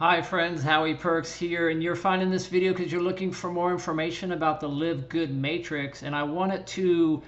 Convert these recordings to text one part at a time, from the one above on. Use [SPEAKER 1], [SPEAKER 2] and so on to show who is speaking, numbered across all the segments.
[SPEAKER 1] Hi friends, Howie Perks here, and you're finding this video because you're looking for more information about the Live Good Matrix, and I wanted to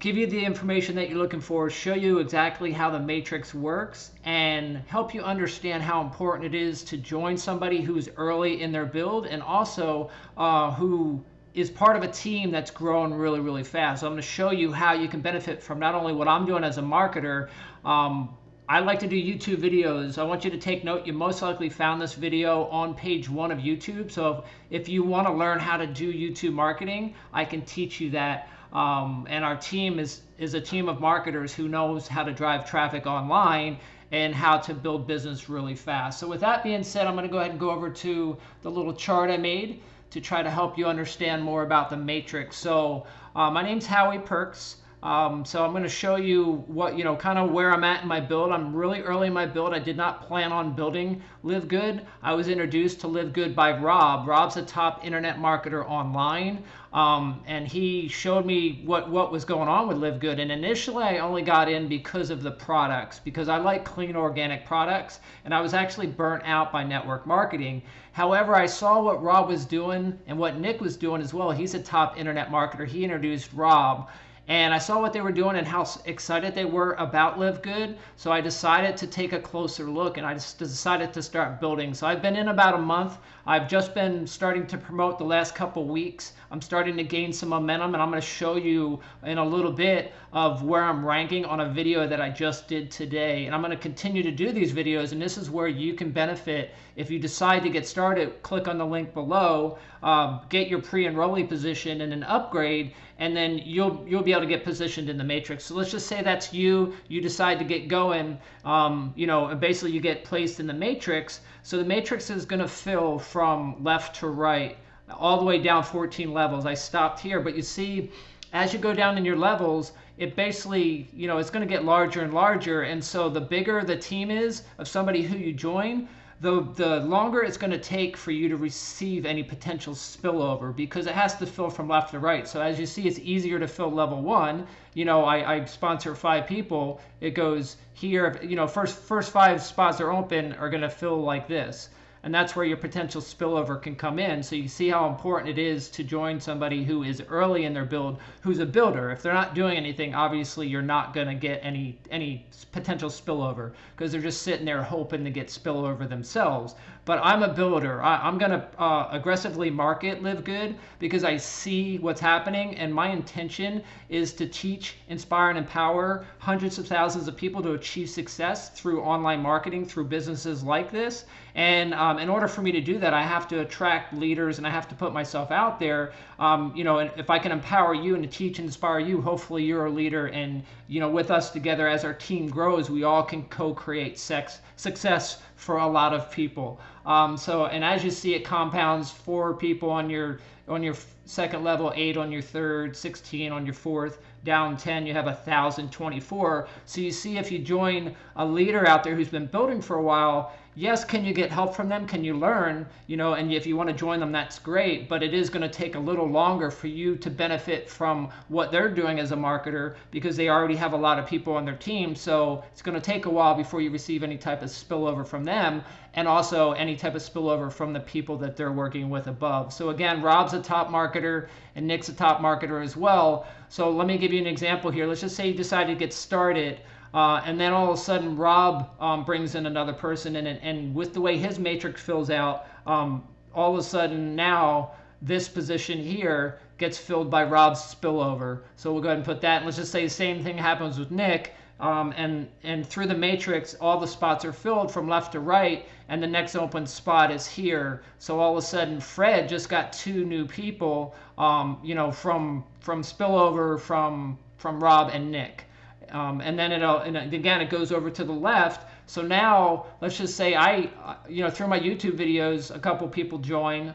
[SPEAKER 1] give you the information that you're looking for, show you exactly how the matrix works, and help you understand how important it is to join somebody who's early in their build and also uh, who is part of a team that's growing really, really fast. So I'm going to show you how you can benefit from not only what I'm doing as a marketer, um, I like to do YouTube videos. I want you to take note. You most likely found this video on page one of YouTube. So if you want to learn how to do YouTube marketing, I can teach you that. Um, and our team is, is a team of marketers who knows how to drive traffic online and how to build business really fast. So with that being said, I'm going to go ahead and go over to the little chart I made to try to help you understand more about the matrix. So uh, my name's Howie Perks. Um, so I'm going to show you what, you know, kind of where I'm at in my build. I'm really early in my build. I did not plan on building Live Good. I was introduced to Live Good by Rob. Rob's a top internet marketer online. Um, and he showed me what, what was going on with Live Good. And initially I only got in because of the products, because I like clean organic products. And I was actually burnt out by network marketing. However, I saw what Rob was doing and what Nick was doing as well. He's a top internet marketer. He introduced Rob and I saw what they were doing and how excited they were about Live Good. So I decided to take a closer look and I just decided to start building. So I've been in about a month. I've just been starting to promote the last couple weeks. I'm starting to gain some momentum and I'm going to show you in a little bit of where I'm ranking on a video that I just did today. And I'm going to continue to do these videos and this is where you can benefit. If you decide to get started, click on the link below, um, get your pre-enrollee position and an upgrade and then you'll you'll be able to get positioned in the matrix. So let's just say that's you. You decide to get going. Um, you know, and basically you get placed in the matrix. So the matrix is going to fill from left to right, all the way down 14 levels. I stopped here, but you see, as you go down in your levels, it basically, you know, it's going to get larger and larger. And so the bigger the team is of somebody who you join, the, the longer it's going to take for you to receive any potential spillover because it has to fill from left to right. So as you see, it's easier to fill level one. You know, I, I sponsor five people. It goes here, you know, first, first five spots are open are going to fill like this and that's where your potential spillover can come in. So you see how important it is to join somebody who is early in their build, who's a builder. If they're not doing anything, obviously you're not going to get any any potential spillover because they're just sitting there hoping to get spillover themselves. But I'm a builder. I, am going to uh, aggressively market Live Good because I see what's happening, and my intention is to teach, inspire, and empower hundreds of thousands of people to achieve success through online marketing, through businesses like this. And um, in order for me to do that, I have to attract leaders and I have to put myself out there. Um, you know, and if I can empower you and teach and inspire you, hopefully you're a leader. And, you know, with us together as our team grows, we all can co-create sex, success for a lot of people. Um, so, and as you see, it compounds four people on your on your second level, eight on your third, 16 on your fourth, down 10, you have 1,024. So you see if you join a leader out there who's been building for a while, yes, can you get help from them? Can you learn? You know, and if you want to join them, that's great. But it is going to take a little longer for you to benefit from what they're doing as a marketer because they already have a lot of people on their team. So it's going to take a while before you receive any type of spillover from them and also any type of spillover from the people that they're working with above. So again, Rob's a top marketer and Nick's a top marketer as well. So let me give you an example here. Let's just say you decide to get started uh, and then all of a sudden, Rob um, brings in another person, and, and with the way his matrix fills out, um, all of a sudden now this position here gets filled by Rob's spillover. So we'll go ahead and put that. And let's just say the same thing happens with Nick. Um, and, and through the matrix, all the spots are filled from left to right, and the next open spot is here. So all of a sudden, Fred just got two new people, um, you know, from from spillover from from Rob and Nick. Um, and then it'll, and again, it goes over to the left. So now let's just say I, you know, through my YouTube videos, a couple people join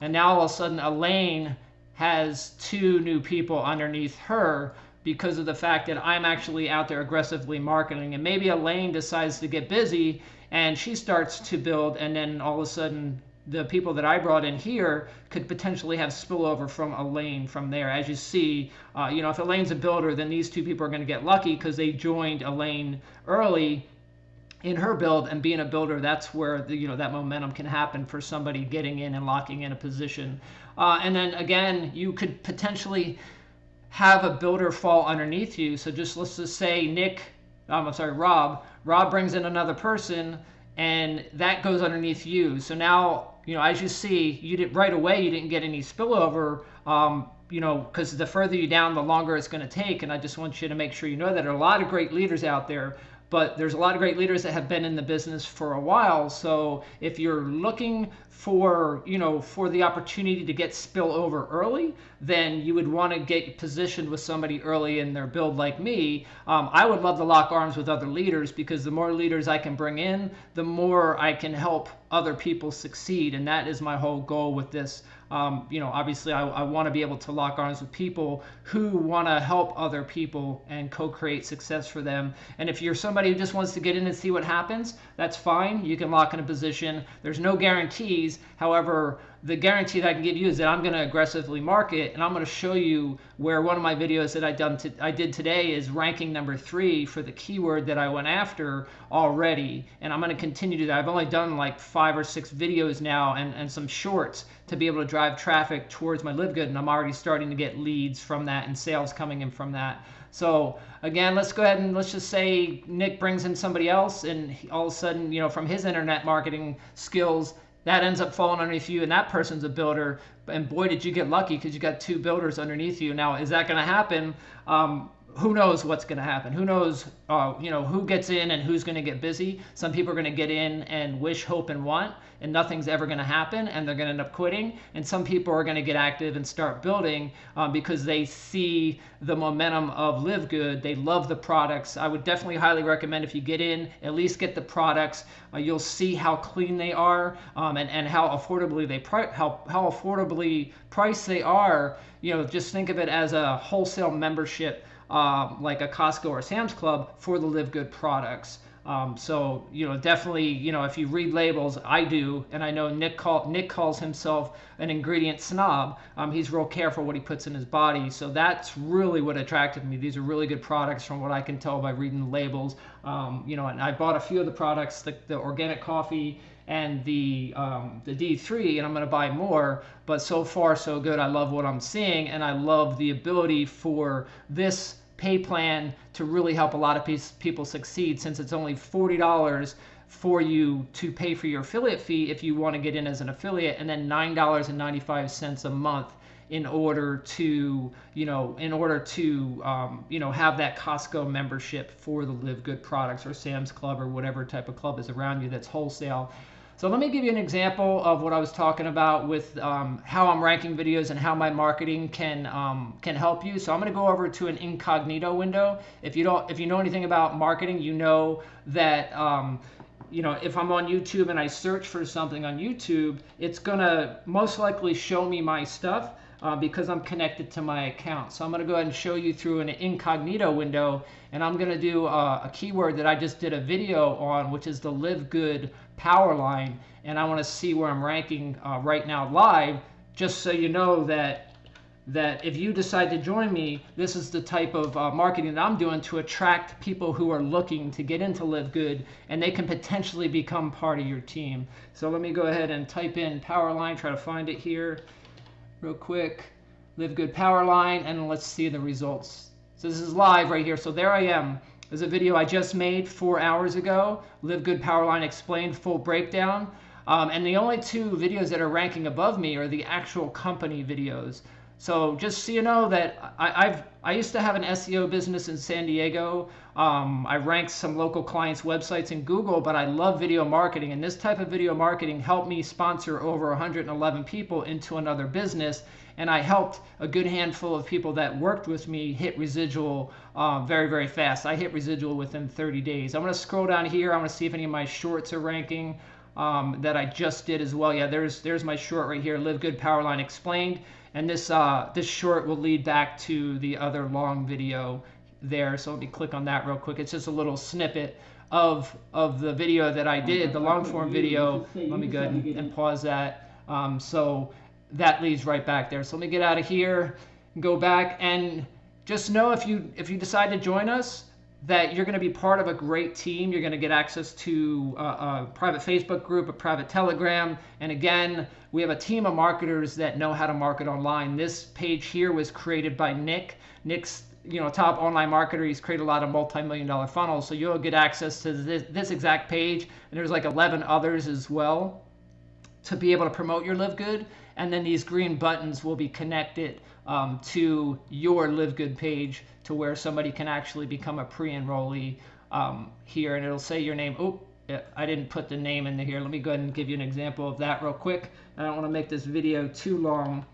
[SPEAKER 1] and now all of a sudden Elaine has two new people underneath her because of the fact that I'm actually out there aggressively marketing. And maybe Elaine decides to get busy and she starts to build and then all of a sudden the people that I brought in here could potentially have spillover from Elaine from there. As you see, uh, you know, if Elaine's a builder, then these two people are going to get lucky because they joined Elaine early in her build and being a builder that's where the you know that momentum can happen for somebody getting in and locking in a position. Uh, and then again you could potentially have a builder fall underneath you. So just let's just say nick um, i'm sorry rob rob brings in another person and that goes underneath you. So now you know as you see you did right away you didn't get any spillover um, you know, because the further you down, the longer it's going to take. And I just want you to make sure you know that there are a lot of great leaders out there but there's a lot of great leaders that have been in the business for a while. So if you're looking for, you know, for the opportunity to get spill over early, then you would want to get positioned with somebody early in their build like me. Um, I would love to lock arms with other leaders because the more leaders I can bring in, the more I can help other people succeed. And that is my whole goal with this. Um, you know, obviously I, I want to be able to lock arms with people who want to help other people and co-create success for them. And if you're somebody who just wants to get in and see what happens, that's fine. You can lock in a position. There's no guarantees. However, the guarantee that I can give you is that I'm going to aggressively market and I'm going to show you where one of my videos that I done to, I did today is ranking number three for the keyword that I went after already and I'm going to continue to do that. I've only done like five or six videos now and, and some shorts to be able to drive traffic towards my live good and I'm already starting to get leads from that and sales coming in from that. So again, let's go ahead and let's just say Nick brings in somebody else and all of a sudden, you know, from his internet marketing skills, that ends up falling underneath you and that person's a builder. And boy did you get lucky because you got two builders underneath you. Now is that going to happen? Um, who knows what's going to happen. Who knows uh, you know who gets in and who's going to get busy. Some people are going to get in and wish hope and want and nothing's ever going to happen and they're going to end up quitting. And some people are going to get active and start building um, because they see the momentum of live good. They love the products. I would definitely highly recommend if you get in at least get the products. Uh, you'll see how clean they are um, and, and how affordably they pri- how, how affordably priced they are. You know just think of it as a wholesale membership um, like a Costco or Sam's Club for the Live Good products. Um, so you know, definitely, you know, if you read labels, I do, and I know Nick call, Nick calls himself an ingredient snob. Um, he's real careful what he puts in his body, so that's really what attracted me. These are really good products, from what I can tell by reading the labels. Um, you know, and I bought a few of the products, the, the organic coffee and the um, the D3, and I'm going to buy more. But so far, so good. I love what I'm seeing, and I love the ability for this pay plan to really help a lot of people succeed since it's only $40 for you to pay for your affiliate fee if you want to get in as an affiliate and then $9.95 a month in order to you know in order to um, you know have that Costco membership for the Live Good products or Sam's Club or whatever type of club is around you that's wholesale so let me give you an example of what I was talking about with um, how I'm ranking videos and how my marketing can um, can help you. So I'm going to go over to an incognito window. If you don't, if you know anything about marketing, you know that um, you know if I'm on YouTube and I search for something on YouTube, it's going to most likely show me my stuff uh, because I'm connected to my account. So I'm going to go ahead and show you through an incognito window and I'm going to do a, a, keyword that I just did a video on which is the live good power line and I want to see where I'm ranking uh, right now live just so you know that that if you decide to join me, this is the type of uh, marketing that I'm doing to attract people who are looking to get into Live Good and they can potentially become part of your team. So let me go ahead and type in Powerline, try to find it here real quick. Live Good Power Line, and let's see the results. So this is live right here. So there I am. There's a video I just made four hours ago. Live Good Power Line explained full breakdown. Um, and the only two videos that are ranking above me are the actual company videos. So just so you know that I, have I used to have an SEO business in San Diego. Um, I ranked some local clients' websites in Google, but I love video marketing, and this type of video marketing helped me sponsor over 111 people into another business, and I helped a good handful of people that worked with me hit residual uh, very very fast. I hit residual within 30 days. I'm going to scroll down here. I want to see if any of my shorts are ranking. Um, that I just did as well. Yeah, there's there's my short right here. Live Good Powerline Explained. And this, uh, this short will lead back to the other long video there. So let me click on that real quick. It's just a little snippet of, of the video that I did, the long form video. Let me go ahead and, and pause that. Um, so that leads right back there. So let me get out of here, go back and just know if you if you decide to join us, that you're going to be part of a great team. You're going to get access to a, a, private Facebook group, a private Telegram. And again, we have a team of marketers that know how to market online. This page here was created by Nick. Nick's you know top online marketer. He's created a lot of multi-million dollar funnels. So you'll get access to this, this exact page. And there's like 11 others as well to be able to promote your Live Good. And then these green buttons will be connected um, to your Live Good page to where somebody can actually become a pre-enrollee um, here. And it'll say your name. Oh, I didn't put the name in here. Let me go ahead and give you an example of that real quick. I don't want to make this video too long.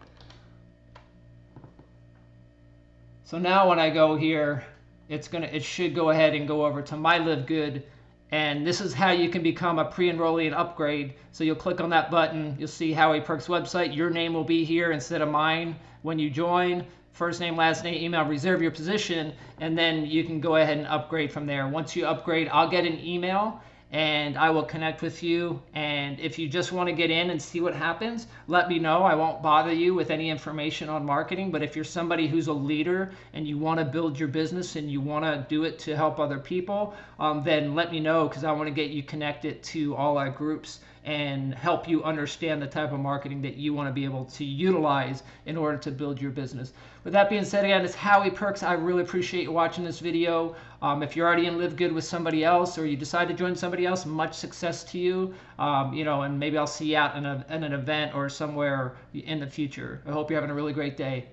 [SPEAKER 1] So now when I go here, it's gonna it should go ahead and go over to my Live Good and this is how you can become a pre-enrollee and upgrade. So you'll click on that button. You'll see Howie Perks website. Your name will be here instead of mine when you join. First name, last name, email, reserve your position, and then you can go ahead and upgrade from there. Once you upgrade, I'll get an email and I will connect with you. And if you just want to get in and see what happens, let me know. I won't bother you with any information on marketing. But if you're somebody who's a leader and you want to build your business and you want to do it to help other people, um, then let me know because I want to get you connected to all our groups and help you understand the type of marketing that you want to be able to utilize in order to build your business. With that being said, again, it's Howie Perks. I really appreciate you watching this video. Um, if you're already in Live Good with somebody else or you decide to join somebody else, much success to you. Um, you know, and maybe I'll see you out in, a, in an event or somewhere in the future. I hope you're having a really great day.